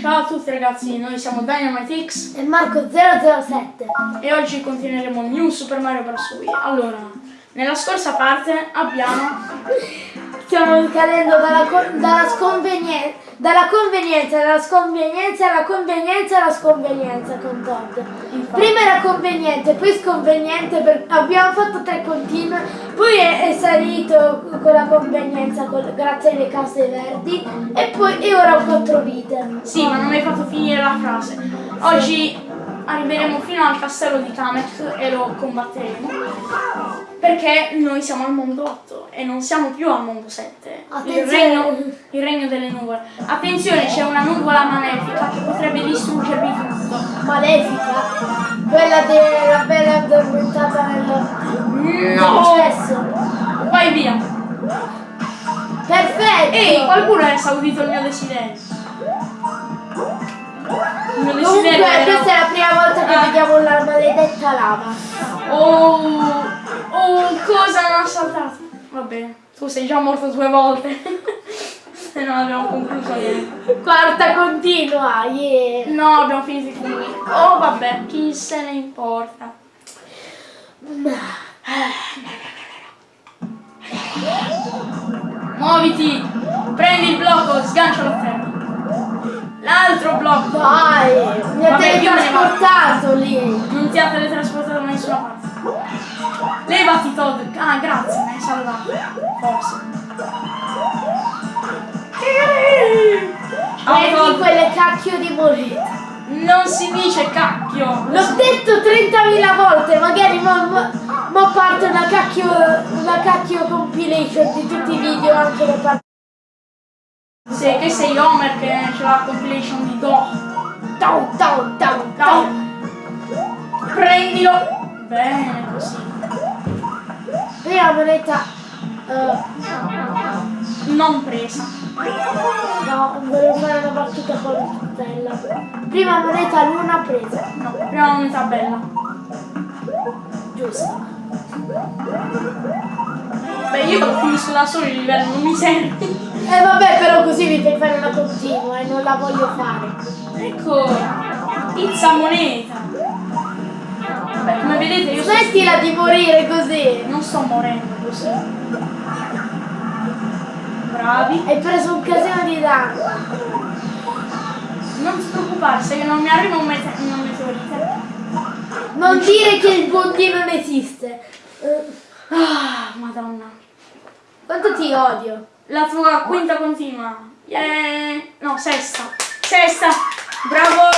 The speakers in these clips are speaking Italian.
Ciao a tutti ragazzi, noi siamo Dynamite X E Marco 007. e oggi continueremo New Super Mario Bros. Wii. Allora, nella scorsa parte abbiamo... Stiamo cadendo dalla, dalla sconvenienza, dalla convenienza, dalla sconvenienza, alla convenienza, alla sconvenienza con Todd. Prima era conveniente, poi sconveniente, per- abbiamo fatto tre continue, poi è, è salito con la convenienza col- grazie alle case verdi e poi e ora ho quattro vite. Sì, ma non hai fatto finire la frase. Oggi arriveremo fino al castello di Kamek e lo combatteremo. Perché noi siamo al mondo 8 e non siamo più al mondo 7. Il regno, il regno delle nuvole. Attenzione, c'è una nuvola malefica che potrebbe distruggervi tutto. Malefica, quella della bella addormentata nel No! cesso. Vai via! Perfetto! Ehi, qualcuno ha esaudito il mio desiderio. Mio Comunque era... questa è la prima volta che Ah. vediamo la maledetta lava. Oh, oh, cosa non ha saltato? Va bene, tu sei già morto due volte. e non abbiamo concluso niente. Quarta continua, yeah. No, abbiamo finito i funghi. Oh, vabbè, chi se ne importa? Muoviti! Prendi il blocco, sgancialo a terra. L'altro blocco! Dai, mi ha Vabbè, teletrasportato lì. Non ti ha teletrasportato da nessuna parte. Levati Todd. Ah, grazie, mi hai salvato. Forse. Prendi Todd. quelle cacchio di monete. Non si dice cacchio. L'ho detto 30.000 volte, magari mo, mo, mo parte una cacchio, una cacchio compilation di tutti i video anche da parte. Sì, che sei Homer che c'è la compilation di Do. Tau, tau, tau, tau. Prendilo. Bene, così. Prima moneta. eh, Non presa. no, volevo fare una battuta con la stella. Prima moneta luna presa. No, prima unità bella. Giusto. Beh, io finisco da solo il livello, non mi serve. E vabbè, però così mi fai fare una continua e non la voglio fare. Ecco, pizza moneta. Beh, come vedete io Smettila di morire così. non sto morendo così. Bravi. Hai preso un casino di danno. Non ti preoccupare, se non mi arriva un, mete- un meteorite. Non dire che il bondi non esiste. Eh, Ah, madonna. quanto ti odio. La tua quinta continua. Yeah. No, sesta. Sesta. Bravo.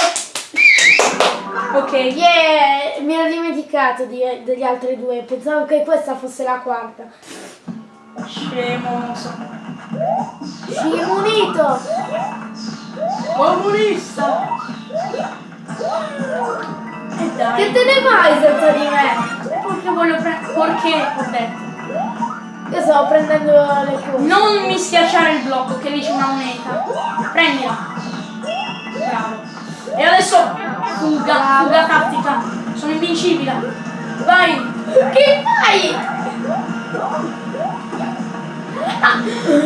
Ok. Yeah, mi ero dimenticato di- degli altri due. Pensavo che questa fosse la quarta. Scemo, non so. Scimunito. Comunista. Che te ne vai senza di me? Perché voglio prendere. Perché ho detto. Io stavo prendendo le cose. Non mi schiacciare il blocco che lì c'è una moneta. Prendila. Bravo. E adesso fuga, fuga tattica. Sono invincibile. Vai. Che fai?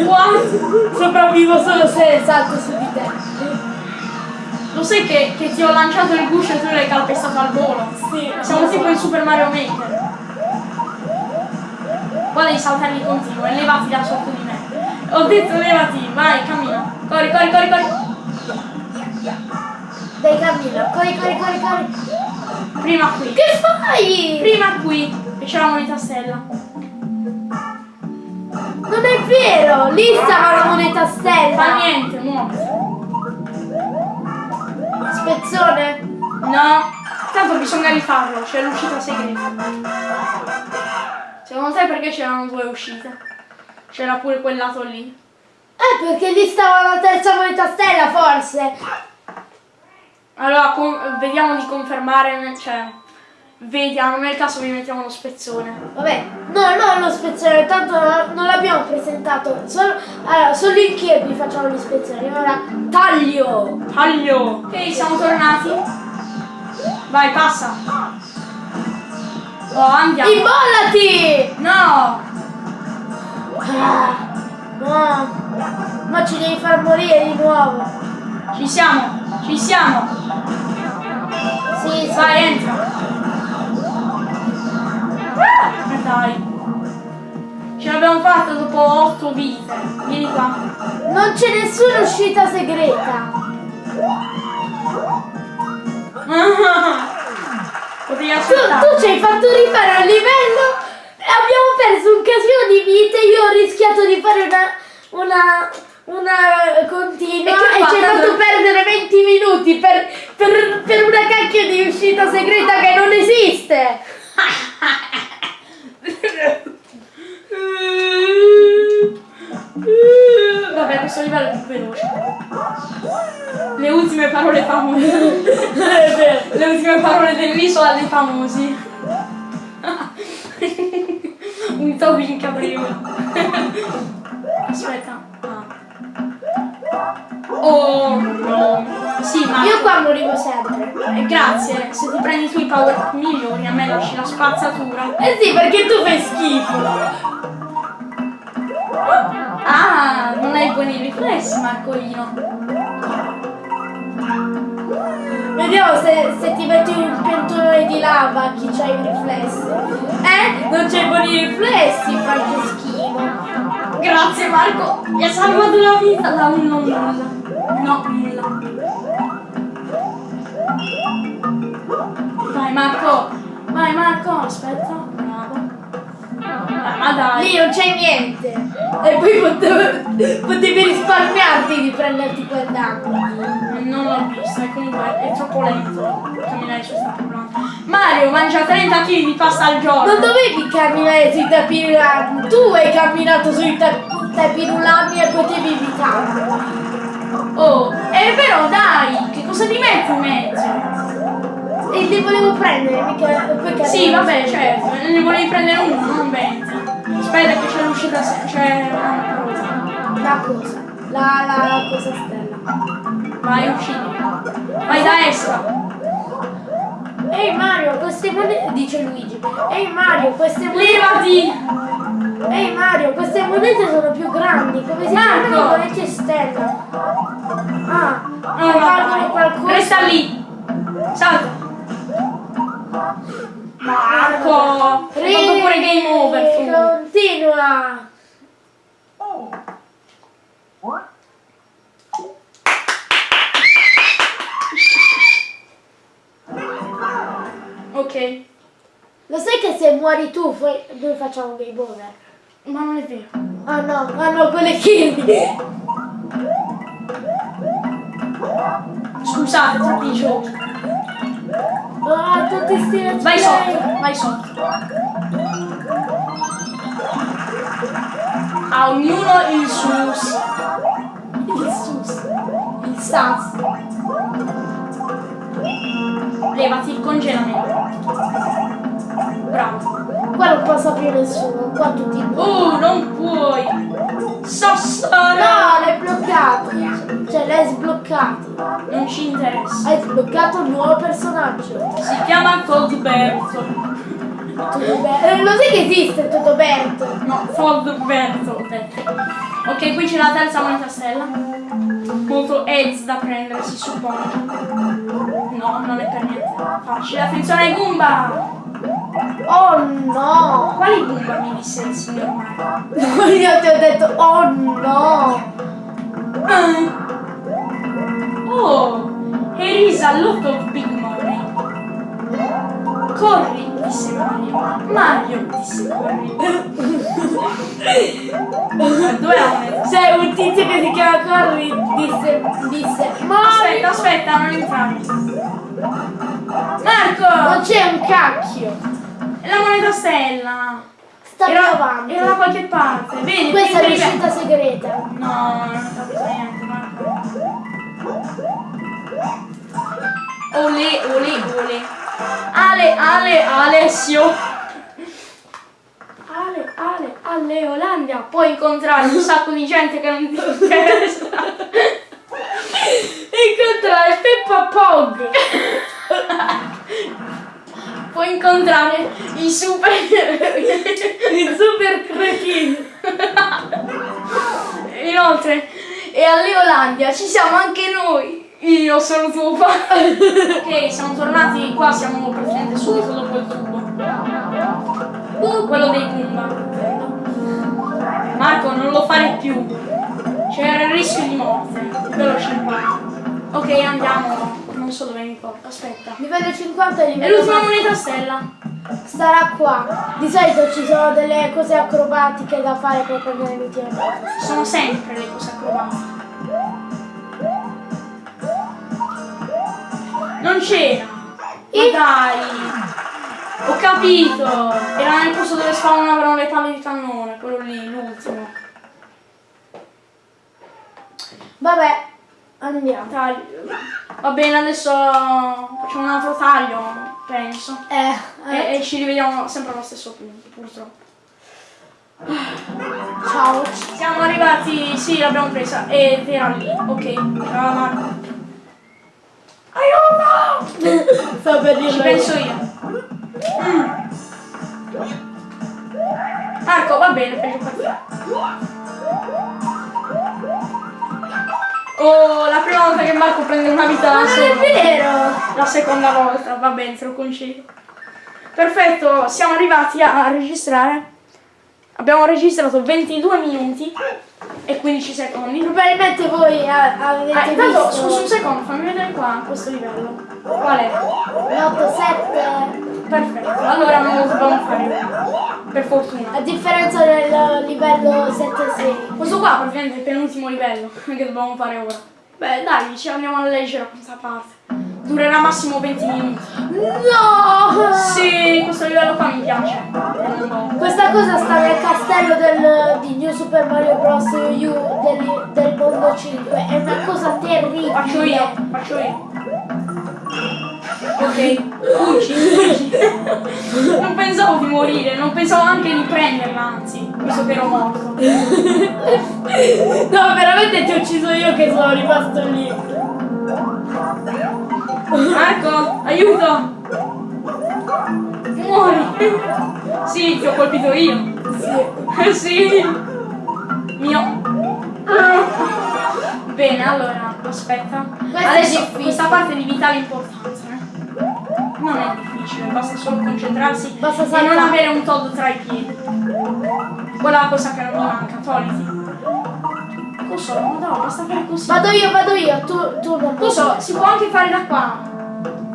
What? Sopravvivo solo se salto su di te. Lo sai che, che ti ho lanciato il guscio e tu l'hai calpestato al volo? Sì. Siamo tipo in Super Mario Maker. Devi saltare di continuo e levati da sotto di me. Ho detto levati, vai, cammina. Corri, corri, corri, corri. Dai cammina. Corri, corri, corri, corri. Prima qui. Che fai? Prima qui. E c'è la moneta stella. Non è vero! Lì stava la moneta stella! Fa niente, muoviti. Spezzone? No, tanto bisogna rifarlo, c'è l'uscita segreta. Secondo te perché c'erano due uscite? C'era pure quel lato lì. Eh, perché lì stava la terza moneta stella, forse! Allora, vediamo di confermare, cioè, vediamo, nel caso vi mettiamo lo spezzone. Vabbè, no, no, lo spezzone, tanto non, l'abbiamo presentato. Solo, allora, solo in Kirby facciamo gli spezzoni. Ora, taglio! Taglio! Ok, siamo tornati. Vai, passa. Oh, andiamo. Immollati! No! Ah, no. Ma ci devi far morire di nuovo. Ci siamo, ci siamo. Sì, sì. Vai, entra. Ah, dai. Ce l'abbiamo fatta dopo 8 vite. Vieni qua. Non c'è nessuna uscita segreta. Potevi Tu, aspettare. tu ci hai fatto rifare un livello e abbiamo perso un casino di vite. Io ho rischiato di fare una, una, una continua E e, ci hai fa? fatto perdere 20 minuti per, per, per una cacchio di uscita segreta che non esiste. Vabbè, questo livello è più veloce. Le ultime parole famose. Le ultime parole dell'isola dei famosi. Un topi in caprino. Aspetta. Ah. Oh no. Sì, ma Io qua morivo sempre. eh, grazie. Se ti prendi tu i power migliori, a me lasci la spazzatura. Eh sì, perché tu fai schifo. Ah, non hai buoni riflessi, Marcolino. Vediamo se, se ti metti un pentolone di lava chi c'ha i riflessi. Eh? Non c'hai buoni riflessi, fai che schifo. Grazie Marco, mi ha salvato la vita da un non nulla. No, nulla. Vai Marco, vai Marco, aspetta, bravo. Ah, ma dai. Lì non c'è niente. E poi potevo- potevi risparmiarti di prenderti quel danno. Non l'ho vista, comunque è troppo lento camminare su sta problema. Mario mangia 30 kg di pasta al giorno. Non dovevi camminare sui tapirulami. Tu hai camminato sui ta- tapirulami e potevi evitarlo. Oh, è vero, dai, che cosa ti metti in mezzo? E li volevo prendere, mica poi Sì, vabbè, certo, ne volevi prendere uno, non 20. Aspetta che c'è l'uscita, c'è una cosa. La cosa. La, la, la cosa stella. Vai, uccidi. Vai da estra. Ehi Mario, queste monete. Dice Luigi. Ehi Mario, queste monete. Levati! Ehi Mario, queste monete sono più grandi. Come si chiamano monete stella? Ah, No, no, valgono qualcosa. Resta lì. Salta. Marco! Hai fatto pure game over tu. Continua. Ok. Lo sai che se muori tu noi facciamo game over? Ma non è vero. Ah no, ah no, quelle kill. Scusate, troppi giochi. Ah, tutti sti let's Vai sotto, vai sotto. A ognuno il sus. Il sus. Il sas. Levati il congelamento. Bravo. Qua non passa più nessuno, qua tutti. Oh, non puoi. Sassara. l'hai bloccato. Cioè l'hai sbloccato. Non ci interessa. Hai sbloccato un nuovo personaggio. Si chiama Todberto. Totoberto. Eh, lo sai che esiste Totoberto? No, detto. Ok, qui c'è la terza moneta stella. Molto heads da prendere, si suppone. No, non è per niente facile. Attenzione ai Goomba! Oh no! Quali Goomba mi disse il signor Mario? Io ti ho detto oh no! Ah. Oh, here is a lot of big money. Corri, disse Mario. Mario, disse corri. Ma Dove è? C'è un tizio che si chiama Corri disse, disse Ma Aspetta, aspetta, non entrare. non Marco! c'è un cacchio! La moneta stella! Sta Era, avanti. era da qualche parte, vedi? Questa è per- l'uscita segreta. No, non ho capito niente, Marco. Ole, ole, ole. Ale, Ale, Alessio. Ale, Ale, Ale, Olandia. Puoi incontrare un sacco di gente che non ti interessa. Incontrare Peppa Pog! Puoi incontrare i super... Il super cretino! Inoltre, e a Leolandia ci siamo anche noi. Io sono tuo padre. ok, siamo tornati qua, siamo praticamente subito dopo il tubo. Quello dei Pumba. Marco, non lo fare più. C'era il rischio di morte. Veloce Ok, andiamo. Non so dove mi porta. Aspetta. Livello 50 e È livello l'ultima moneta stella. Starà qua. Di solito ci sono delle cose acrobatiche da fare per prendere l'ultima volta. Sono sempre le cose acrobatiche. Non c'era. Ma dai. Ho capito. Era nel posto dove spawnavano le palle di cannone, quello lì, l'ultimo. Vabbè, andiamo. Taglio. Va bene, adesso facciamo un altro taglio, penso. Eh, eh, E, e ci rivediamo sempre allo stesso punto, purtroppo. ciao. Siamo arrivati, sì, l'abbiamo presa. Ed era lì. Ok, Marco. Aiuto! Sto per Ci dirlo penso io. Mm. Marco, va bene, per te. Oh, la prima volta che Marco prende una vita da Non è vero. La seconda volta, va bene, te lo concedo. Perfetto, siamo arrivati a registrare. Abbiamo registrato 22 minuti e 15 secondi. Probabilmente voi avete Ah, intanto, visto scusa un secondo, fammi vedere qua questo livello. Qual è? l'8, 7. Perfetto, allora non lo dobbiamo fare. Per fortuna. A differenza del livello 7, 6. Questo qua praticamente è il penultimo livello che dobbiamo fare ora. Beh dai, ci andiamo a leggere questa parte. Durerà massimo 20 minuti. No! Sì, questo livello qua mi piace. Questa cosa sta nel castello del, di New Super Mario Bros. U del, del mondo 5. È una cosa terribile. Faccio io, faccio io. Ok. Non pensavo di morire, non pensavo anche di prenderla, anzi, visto che ero morto. No, veramente ti ho ucciso io che sono rimasto lì. Marco, aiuto! Muori! Sì, ti ho colpito io. Sì. Sì! Mio. Bene, allora, aspetta. Questo è Adesso questa parte di vitale importanza. Non è difficile, basta solo concentrarsi Basta e non avere un Todd tra i piedi. Quella è la cosa che non mi manca, togliti. Cosa? No, no, basta fare così. Vado io, vado io. Tu, tu non Cosa? Si può anche fare da qua.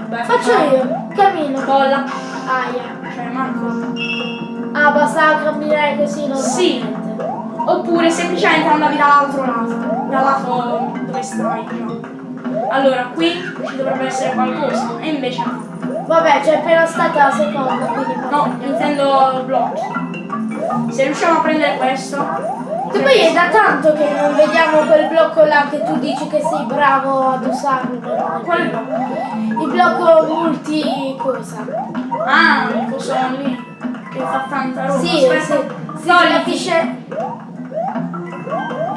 Beh, Faccio fai. io. Cammino. Bolla. Aia. Cioè, Marco. Ah, basta camminare così normalmente. Sì. Oppure semplicemente andavi dall'altro lato, dal lato dove stai già. Allora, qui ci dovrebbe essere qualcosa, e invece no. Vabbè, c'è appena stata la seconda, quindi No, intendo blocchi. Se riusciamo a prendere questo. Che poi è da tanto che non vediamo quel blocco là che tu dici che sei bravo ad usarlo. Quale blocco? Il blocco multi cosa? Ah, il coso lì. Che fa tanta roba. Sì, sì. Aspetta. Si Togliti. capisce.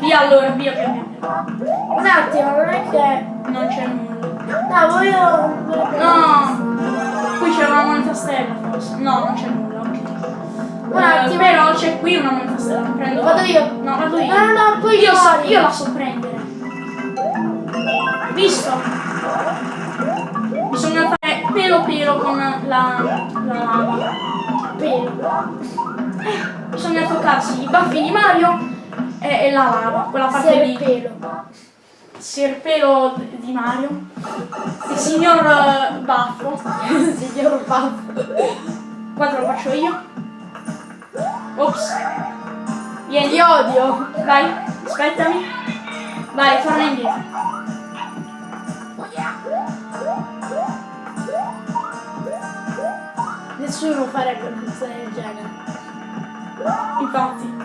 Via allora, via via via. Un attimo, non è che. Non c'è nulla. No, voglio. No! Qui c'è una moneta stella forse. No, non c'è nulla, ok. Un Eh, attimo. però c'è qui una moneta stella. Prendo. Vado io. No, vado io. No, no, no, poi io, so, io la so prendere. Visto? Bisogna fare pelo pelo con la, la lava. Pelo. Bisogna toccarsi i baffi di Mario e, e la lava, quella parte. Serpelo. Serpelo di Mario. Il signor eh, Baffo. Signor Baffo. Qua te lo faccio io. Ops. Vieni. Ti odio. Vai, aspettami. Vai, torna indietro. Nessuno farebbe una cosa del genere. Infatti.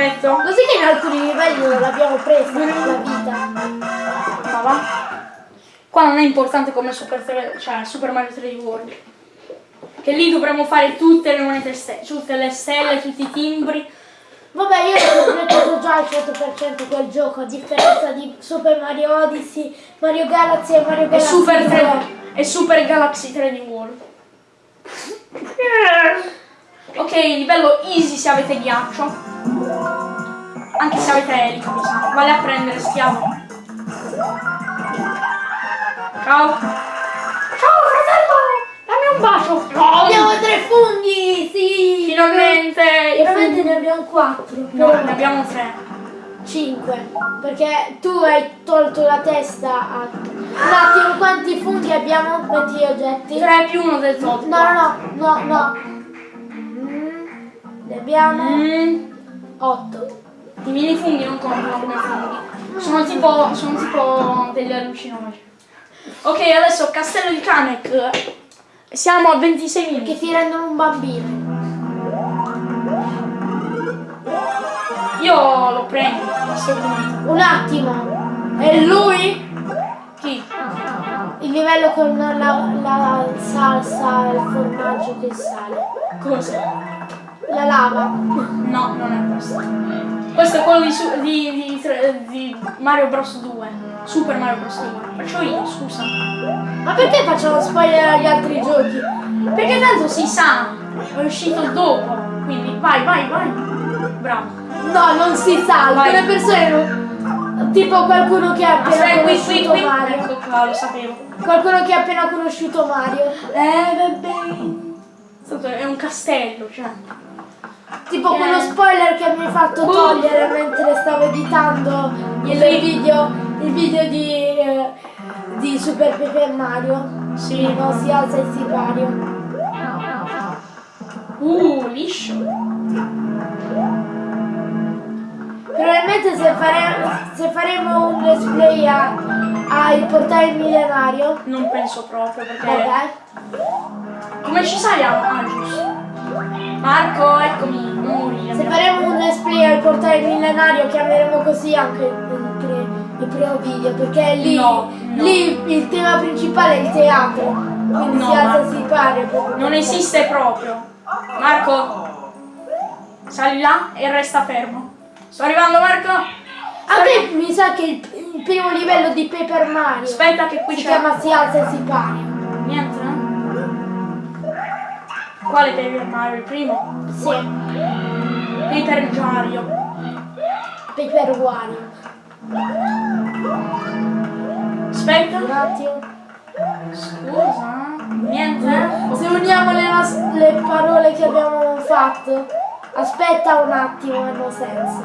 Perfetto. Così che in alcuni livelli non l'abbiamo presa la vita. Ma va. Qua non è importante come Super, 3, cioè Super Mario 3D World. Che lì dovremmo fare tutte le monete stelle, tutte le stelle, tutti i timbri. Vabbè, io ho completato già al 100% quel gioco, a differenza di Super Mario Odyssey, Mario Galaxy e Mario E Galaxy Super 2. 3 e Super Galaxy 3D World. Ok, livello easy se avete ghiaccio. Anche se avete elica, mi sa. Vale a prendere, schiavo. Ciao. Ciao, fratello! Dammi un bacio. No, Abbiamo tre funghi, sì! Finalmente! funghi- ne abbiamo quattro. No, ne abbiamo tre. Cinque. Perché tu hai tolto la testa a... Un attimo, quanti funghi abbiamo? Gli oggetti. 3 più uno del tot. No, no, no, no, no. Mm, Ne abbiamo Mm, otto. I mini funghi non contano come funghi. Sono tipo, sono tipo degli allucinogeni. Ok, adesso Castello di Kamek. Siamo a 26 Che minuti. ti rendono un bambino. Io lo prendo, assolutamente. Un attimo. E lui? Chi? Il livello con la, la salsa, il formaggio che sale. Cosa? La lava. No, non è questo. Questo è quello di, di, di, di Mario Bros 2. Super Mario Bros 2. Faccio io, scusa. Ma perché facciamo spoiler agli altri giochi? Perché tanto si sa, è uscito dopo. Quindi vai, vai, vai. Bravo. No, non si sa, alcune persone non... Tipo qualcuno che ha appena Aspetta, qui, qui, conosciuto qui. Mario. Ecco qua, lo sapevo. Qualcuno che ha appena conosciuto Mario. Eh, vabbè. Tanto È un castello, cioè. Tipo Eh. quello spoiler che mi hai fatto Boh. togliere mentre stavo editando il video, il video di, eh, di Super Pepe e Mario. Sì. Non si alza il sipario. Uh, liscio. Probabilmente se, fare- se faremo un let's play a, a il portale millenario. Non penso proprio perché. Vabbè. Come ci saliamo? Ah, giusto. Marco, eccomi, morire. Se faremo un let's play al portale millenario chiameremo così anche il, pre- il primo video perché lì, No, no. lì il tema principale è il teatro. Quindi No, si alza sipario. proprio. Non esiste proprio. Marco, sali là e resta fermo. Sto arrivando, Marco. A me mi sa che il, il primo livello di Paper Mario Aspetta che qui si chiama Si alza il sipario. Niente, Quale Paper Mario? Il primo? Sì, Paper Mario. Paper Wario. Aspetta. Un attimo. Scusa. Niente? Se uniamo le, le parole che abbiamo fatto, aspetta un attimo, hanno senso.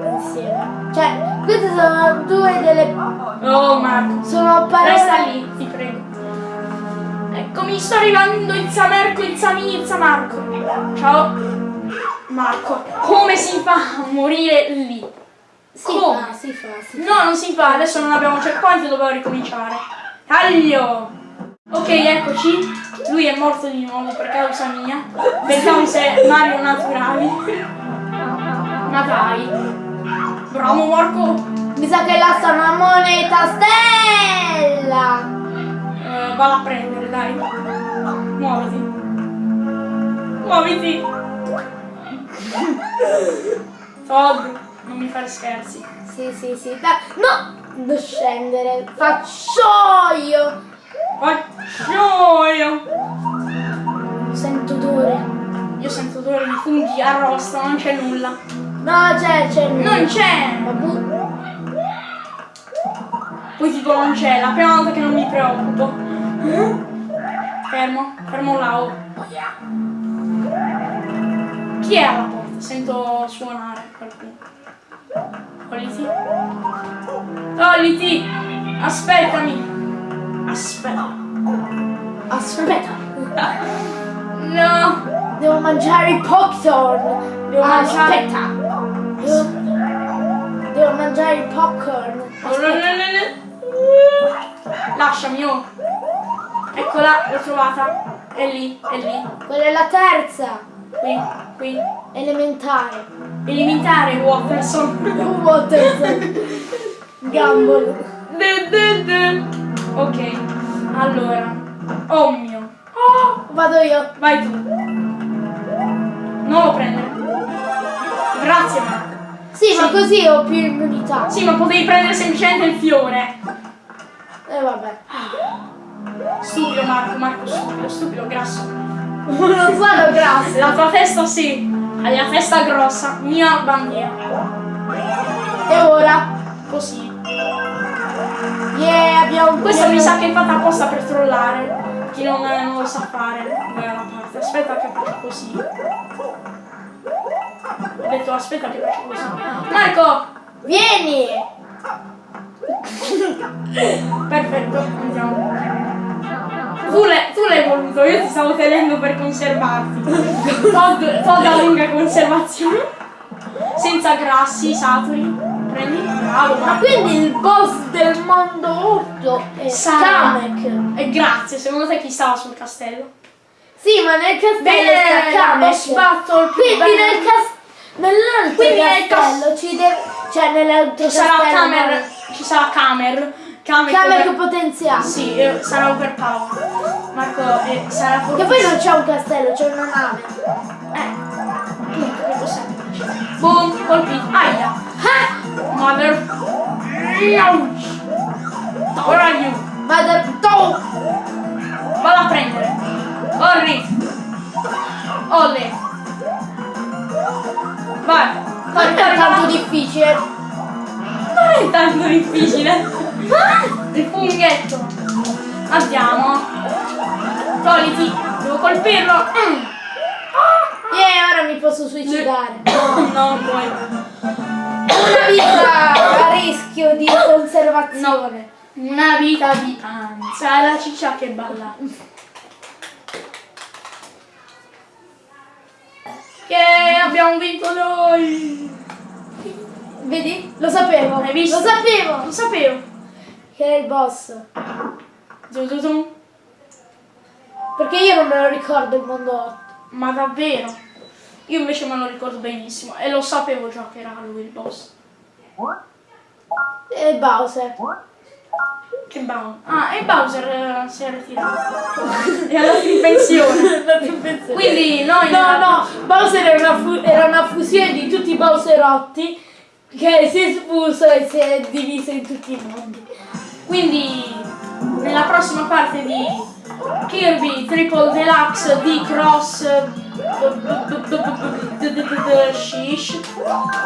Insieme. Cioè, queste sono due delle. Oh, Marco. Sono parole. Resta lì, ti prego. Eccomi, sto arrivando, Izza Marco, Izza mi, Izza Marco. Ciao. Marco, come si fa a morire lì? Si Come? fa, si fa, si No, non si fa, adesso non abbiamo checkpoint e dovevo ricominciare. Taglio! Ok, eccoci. Lui è morto di nuovo per causa mia. Per cause Mario naturali. Ma dai. Bravo Marco. Mi sa che là sta una moneta stella! Eh, vado a prendere, dai. Muoviti. Muoviti. Todd, non mi fare scherzi. Sì, sì, sì. Da- no! Non scendere. Faccio io! Faccio io. Sento odore. Io sento odore di funghi arrosto, non c'è nulla. No, c'è, c'è. Non c'è! Poi tipo non c'è, la prima volta che non mi preoccupo. Fermo, fermo là. oh. Chi è alla porta? Sento suonare qualcuno. Togliti. Togliti! Aspettami! Aspetta. Aspetta. No! Devo mangiare il popcorn. Devo mangiare- Aspetta. Devo, devo mangiare il popcorn. Oh, no. Lasciami, oh. Eccola, l'ho trovata. È lì, è lì. Quella è la terza. Qui, qui. Elementare. Elementare, Watterson. Water. Gumball. Ok, allora. Oh mio. Oh, Vado io. vai tu. Non lo prendere. Grazie Marco. Sì, ma Sì. così ho più immunità. Sì, ma potevi prendere semplicemente il fiore. E vabbè. Stupido Marco, Marco stupido, stupido, grasso. Non sono grasse. La tua testa sì, hai la testa grossa, mia bandiera. E ora? Così. Yeah, abbiamo Questo mi sa che è fatta apposta per trollare. Chi non, non lo sa fare una parte. Aspetta che faccio così. Ho detto aspetta che faccio così. Marco! Vieni! Perfetto, andiamo. Tu l'hai, voluto, io ti stavo tenendo per conservarti. Pod, pod a lunga conservazione. Senza grassi saturi. Prendi? Bravo, Ma quindi il boss del mondo 8 è. Kamek. E grazie, secondo te chi stava sul castello? Sì, ma nel castello sta Kamek. Quindi nel cas- nell'altro castello ci deve... Cioè nell'altro Ci sarà castello... Camer, ci sarà Camer. Kamek over- potenziato. Sì, sarà overpower. Marco, eh, sarà Che poi non c'è un castello, c'è una nave. Eh, appunto, che cos'è? Boom, colpito. Aia. Ah! Mother. Ouch. Where are you? Mother! Vado a prendere. Corri. Olle. Vai. Non Corri, è tanto difficile. Non è tanto difficile. Il funghetto. Andiamo. Togliti. Devo colpirlo. Mm. E ora mi posso suicidare. No, non puoi. Una vita a rischio di conservazione. Una vita di ansia. La ciccia che balla. Yeah, abbiamo vinto noi. Vedi? Lo sapevo. Lo sapevo. Lo sapevo. Che era il boss. Zum, zum, zum. Perché io non me lo ricordo il mondo 8. Ma davvero? Io invece me lo ricordo benissimo e lo sapevo già che era lui il boss. E Bowser. Che Bowser? Ah, e Bowser eh, si è ritirato. è andato in pensione. Quindi noi... No, no, Bowser era una, era una fusione di tutti i Bowserotti che si è sfuso e si è diviso in tutti i mondi. Quindi nella prossima parte di Kirby Triple Deluxe di Cross Shish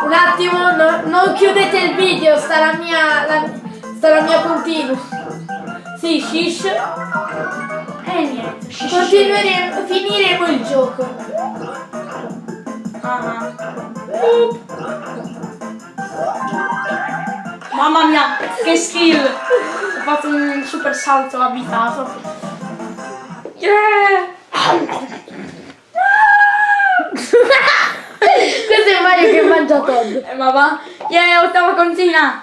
Un attimo, no- non chiudete il video, sta la mia, la, sta la mia continua. Sì, shish. e niente shish Continueremo, finiremo il gioco. Mamma mia, che skill! ho fatto un super salto abitato. Yeah! Questo è Mario che mangia Todd. Eh, ma va. Yeah, ottava contina!